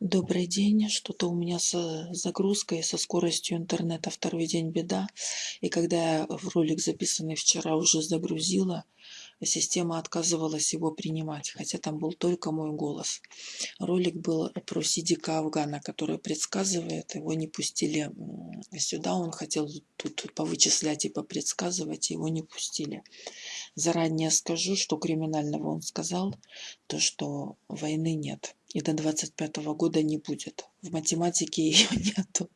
Добрый день. Что-то у меня с загрузкой, со скоростью интернета второй день беда. И когда я в ролик, записанный вчера, уже загрузила, система отказывалась его принимать, хотя там был только мой голос. Ролик был про Сидика Афгана, который предсказывает, его не пустили сюда, он хотел тут повычислять и попредсказывать, его не пустили. Заранее скажу, что криминального он сказал, то что войны нет и до 25 года не будет. В математике ее нету.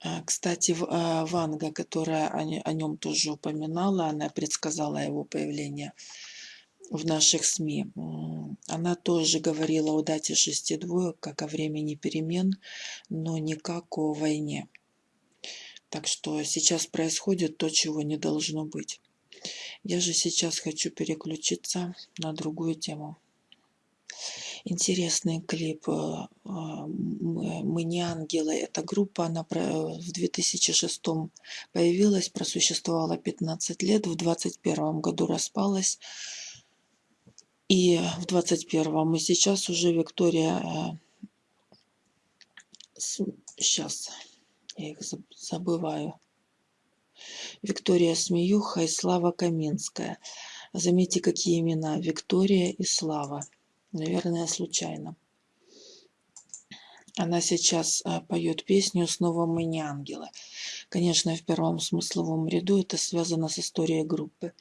А, кстати, а, Ванга, которая о нем тоже упоминала, она предсказала его появление в наших СМИ. Она тоже говорила о дате шести двоек, как о времени перемен, но не как о войне. Так что сейчас происходит то, чего не должно быть. Я же сейчас хочу переключиться на другую тему интересный клип э, «Мы не ангелы». Эта группа, она в 2006 появилась, просуществовала 15 лет, в 2021 году распалась. И в 21 и сейчас уже Виктория... Сейчас, э, я их забываю. Виктория Смеюха и Слава Каминская. Заметьте, какие имена. Виктория и Слава. Наверное, случайно. Она сейчас а, поет песню «Снова мы не ангелы». Конечно, в первом смысловом ряду это связано с историей группы.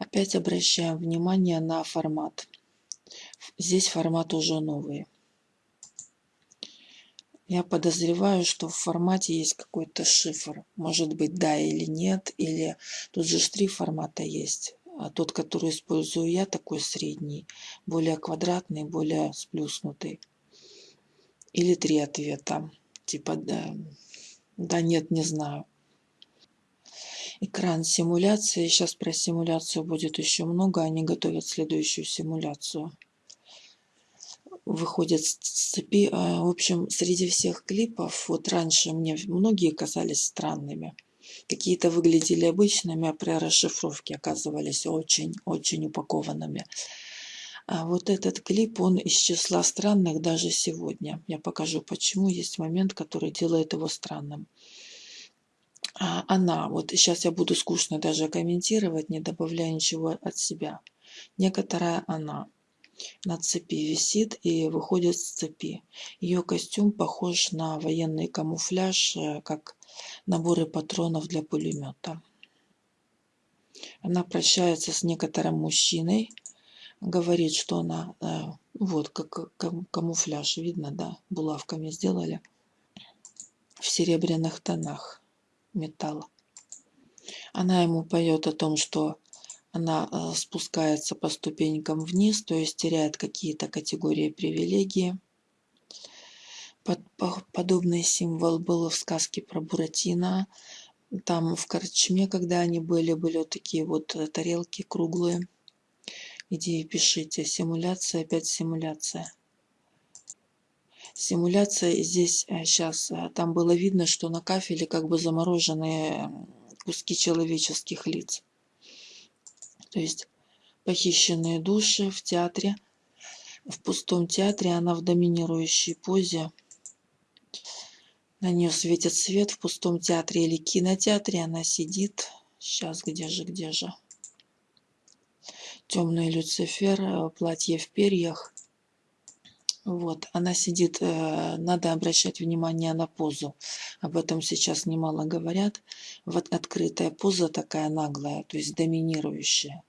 Опять обращаем внимание на формат. Здесь формат уже новый. Я подозреваю, что в формате есть какой-то шифр. Может быть, да или нет, или тут же три формата есть. А тот, который использую я, такой средний, более квадратный, более сплюснутый. Или три ответа. Типа да, да нет, не знаю. Экран симуляции. Сейчас про симуляцию будет еще много. Они готовят следующую симуляцию. Выходят с цепи. А, в общем, среди всех клипов, вот раньше мне многие казались странными какие-то выглядели обычными, а при расшифровке оказывались очень-очень упакованными. А вот этот клип, он из числа странных даже сегодня. Я покажу, почему есть момент, который делает его странным. А она, вот сейчас я буду скучно даже комментировать, не добавляя ничего от себя. Некоторая она на цепи висит и выходит с цепи. Ее костюм похож на военный камуфляж, э, как наборы патронов для пулемета. Она прощается с некоторым мужчиной, говорит, что она, э, вот как камуфляж, видно, да, булавками сделали, в серебряных тонах металла. Она ему поет о том, что она э, спускается по ступенькам вниз, то есть теряет какие-то категории привилегии. Подобный символ был в сказке про Буратино. Там в Корчме, когда они были, были вот такие вот э, тарелки круглые. Иди пишите. Симуляция, опять симуляция. Симуляция здесь сейчас, э, там было видно, что на кафеле как бы замороженные куски человеческих лиц. То есть похищенные души в театре. В пустом театре она в доминирующей позе на нее светит свет в пустом театре или кинотеатре. Она сидит. Сейчас, где же, где же? Темный Люцифер, э, платье в перьях. Вот, она сидит, э, надо обращать внимание на позу. Об этом сейчас немало говорят. Вот открытая поза такая наглая, то есть доминирующая.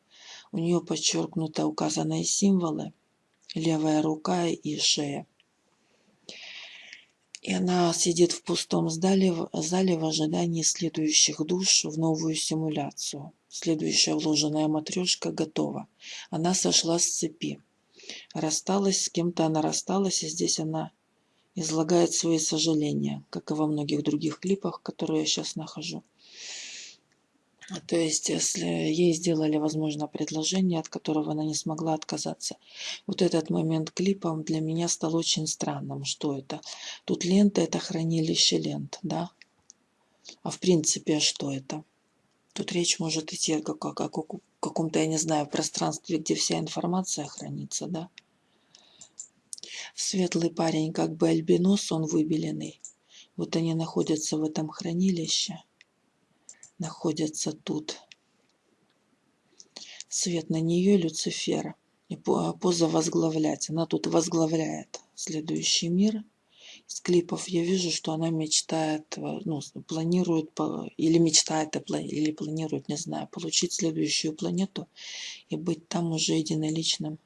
У нее подчеркнуто указанные символы. Левая рука и шея. И она сидит в пустом зале, зале в ожидании следующих душ в новую симуляцию. Следующая вложенная матрешка готова. Она сошла с цепи. Рассталась с кем-то, она рассталась, и здесь она излагает свои сожаления, как и во многих других клипах, которые я сейчас нахожу. То есть, если ей сделали, возможно, предложение, от которого она не смогла отказаться. Вот этот момент клипом для меня стал очень странным. Что это? Тут лента – это хранилище лент, да? А в принципе, что это? Тут речь может идти о, о, о каком-то, я не знаю, пространстве, где вся информация хранится, да? Светлый парень, как бы альбинос, он выбеленный. Вот они находятся в этом хранилище. Находятся тут. Свет на нее Люцифера. И поза возглавлять. Она тут возглавляет следующий мир. С клипов я вижу, что она мечтает, э, ну, планирует, или мечтает, или планирует, не знаю, получить следующую планету и быть там уже единоличным.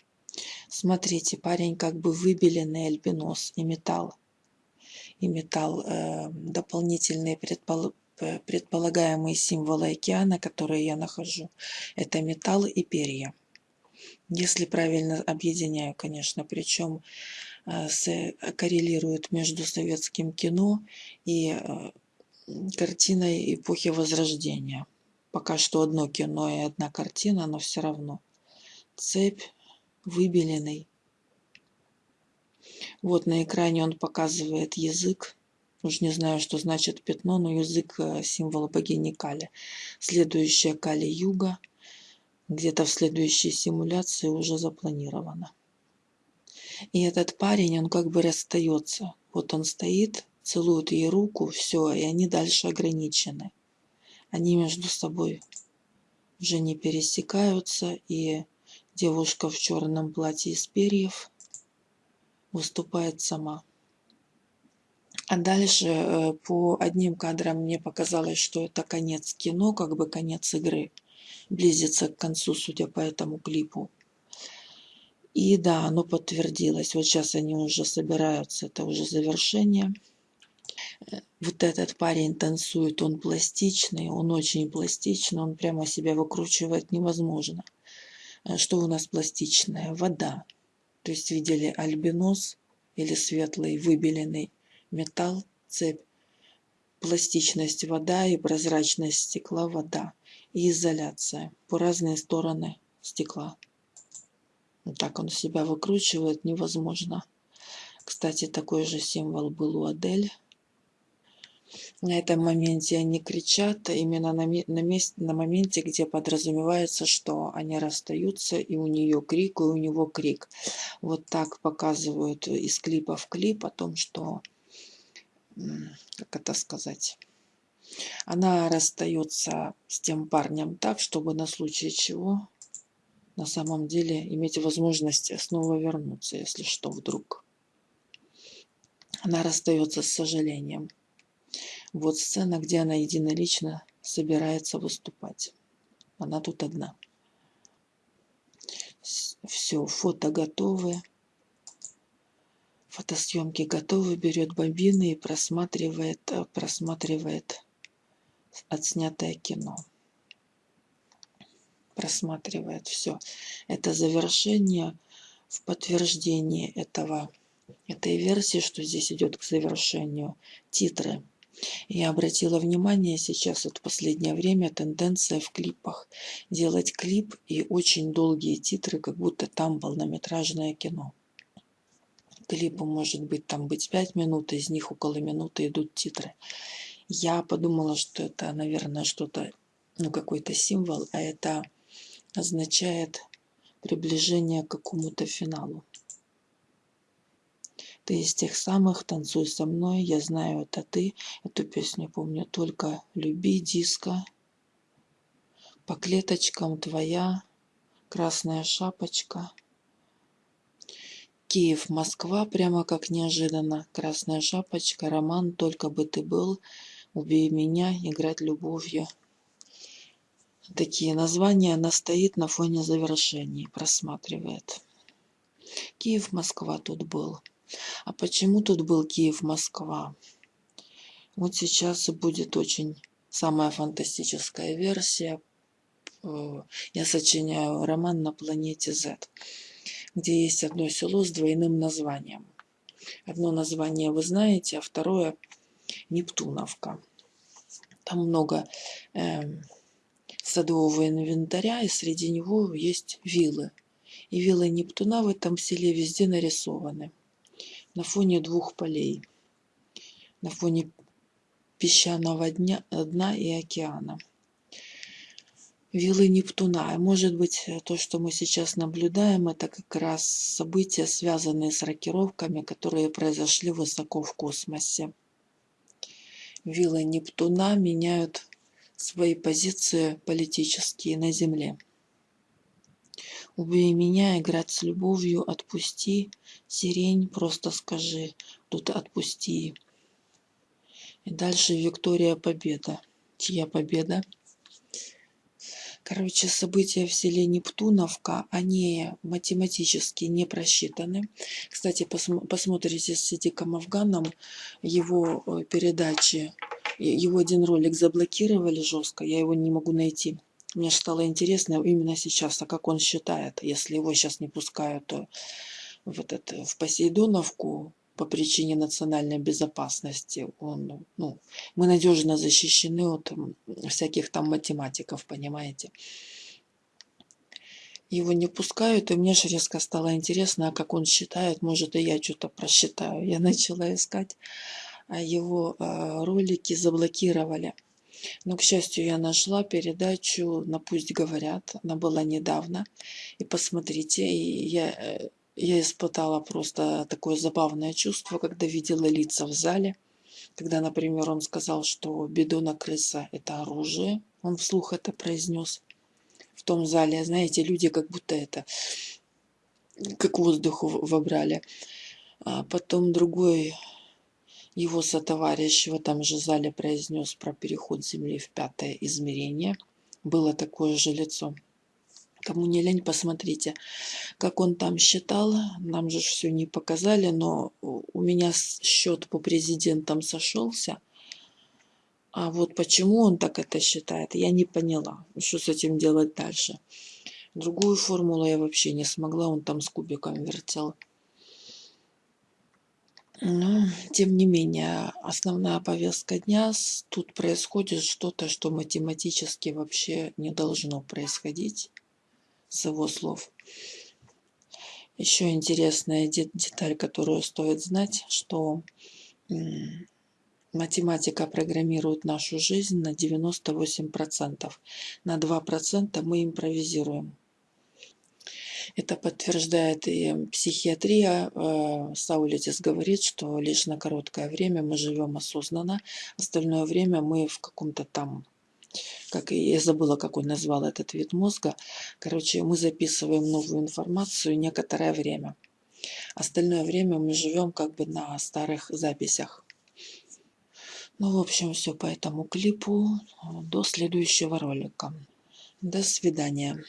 Смотрите, парень как бы выбеленный альбинос и металл. И металл, э, дополнительные предпол предполагаемые символы океана, которые я нахожу, это металл и перья. Если правильно объединяю, конечно, причем э, коррелирует между советским кино и э, картиной эпохи Возрождения. Пока что одно кино и одна картина, но все равно. Цепь, выбеленный. Вот на экране он показывает язык. Уж не знаю, что значит пятно, но язык э, символа богини Кали. Следующая Кали Юга где-то в следующей симуляции уже запланировано. И этот парень, он как бы расстается. Вот он стоит, целует ей руку, все, и они дальше ограничены. Они между собой уже не пересекаются, и девушка в черном платье из перьев выступает сама. А дальше э, по одним кадрам мне показалось, что это конец кино, как бы конец игры близится к концу, судя по этому клипу. И да, оно подтвердилось. Вот сейчас они уже собираются, это уже завершение. Вот этот парень танцует, он пластичный, он очень пластичный, он прямо себя выкручивает невозможно. Э, что у нас пластичное? Вода. То есть видели альбинос или светлый выбеленный металл, цепь. Пластичность вода и прозрачность стекла вода и изоляция по разные стороны стекла. Так он себя выкручивает, невозможно. Кстати, такой же символ был у Адель. На этом моменте они кричат именно на, на, месте, на моменте, где подразумевается, что они расстаются, и у нее крик, и у него крик. Вот так показывают из клипа в клип о том, что, как это сказать, она расстается с тем парнем так, чтобы на случай чего на самом деле иметь возможность снова вернуться, если что вдруг. Она расстается с сожалением. Вот сцена, где она единолично собирается выступать. Она тут одна. Все, фото готовы. Фотосъемки готовы, берет бобины и просматривает, э, просматривает отснятое кино. Просматривает все. Это завершение в подтверждении этого, этой версии, что здесь идет к завершению титры. Я обратила внимание сейчас, вот в последнее время, тенденция в клипах делать клип и очень долгие титры, как будто там полнометражное кино. Клипу может быть там быть 5 минут, из них около минуты идут титры. Я подумала, что это, наверное, что-то, ну, какой-то символ, а это означает приближение к какому-то финалу. Ты из тех самых «Танцуй со мной», «Я знаю, это ты». Эту песню помню только «Люби, диско», «По клеточкам твоя», «Красная шапочка». Киев, Москва, прямо как неожиданно. Красная шапочка, роман «Только бы ты был», убей меня, играть любовью. Такие названия она стоит на фоне завершений, просматривает. Киев-Москва тут был. А почему тут был Киев-Москва? Вот сейчас будет очень самая фантастическая версия. Э, я сочиняю роман на планете Z, где есть одно село с двойным названием. Одно название вы знаете, а второе Нептуновка. Там много э, садового инвентаря, и среди него есть виллы. И виллы Нептуна в этом селе везде нарисованы. На фоне двух полей. На фоне песчаного дня, дна и океана. виллы Нептуна. Может быть, то, что мы сейчас наблюдаем, это как раз события, связанные с рокировками, которые произошли высоко в космосе. Виллы Нептуна меняют свои позиции политические на Земле. Убей меня, играть с любовью, отпусти, сирень, просто скажи, тут отпусти. И дальше Виктория Победа. Чья победа? Короче, события в селе Нептуновка, они математически не просчитаны. Кстати, посм посмотрите с Сидиком Афганом его э, передачи. Его один ролик заблокировали жестко, я его не могу найти. Мне стало интересно именно сейчас, а как он считает, если его сейчас не пускают то в, этот, в Посейдоновку, по причине национальной безопасности. Он, ну, мы надежно защищены от всяких там математиков, понимаете. Его не пускают, и мне же резко стало интересно, а как он считает, может и я что-то просчитаю. Я начала искать, его э, ролики заблокировали. Но, к счастью, я нашла передачу на «Пусть говорят». Она была недавно. И посмотрите, я э, я испытала просто такое забавное чувство, когда видела лица в зале. Когда, например, он сказал, что бедона крыса – это оружие, он вслух это произнес. В том зале, знаете, люди как будто это, как воздух вобрали. А потом другой его сотоварищ в этом же зале произнес про переход Земли в пятое измерение. Было такое же лицо. Кому не лень, посмотрите, как он там считал. Нам же все не показали, но у меня счет по президентам сошелся. А вот почему он так это считает, я не поняла. Что с этим делать дальше? Другую формулу я вообще не смогла, он там с кубиком вертел. Но, тем не менее, основная повестка дня, тут происходит что-то, что математически вообще не должно происходить с его слов. Еще интересная деталь, которую стоит знать, что математика программирует нашу жизнь на 98%. На 2% мы импровизируем. Это подтверждает и психиатрия. Э, Саулитис говорит, что лишь на короткое время мы живем осознанно, остальное время мы в каком-то там как я забыла, как он назвал этот вид мозга. Короче, мы записываем новую информацию некоторое время. Остальное время мы живем как бы на старых записях. Ну, в общем, все по этому клипу. До следующего ролика. До свидания.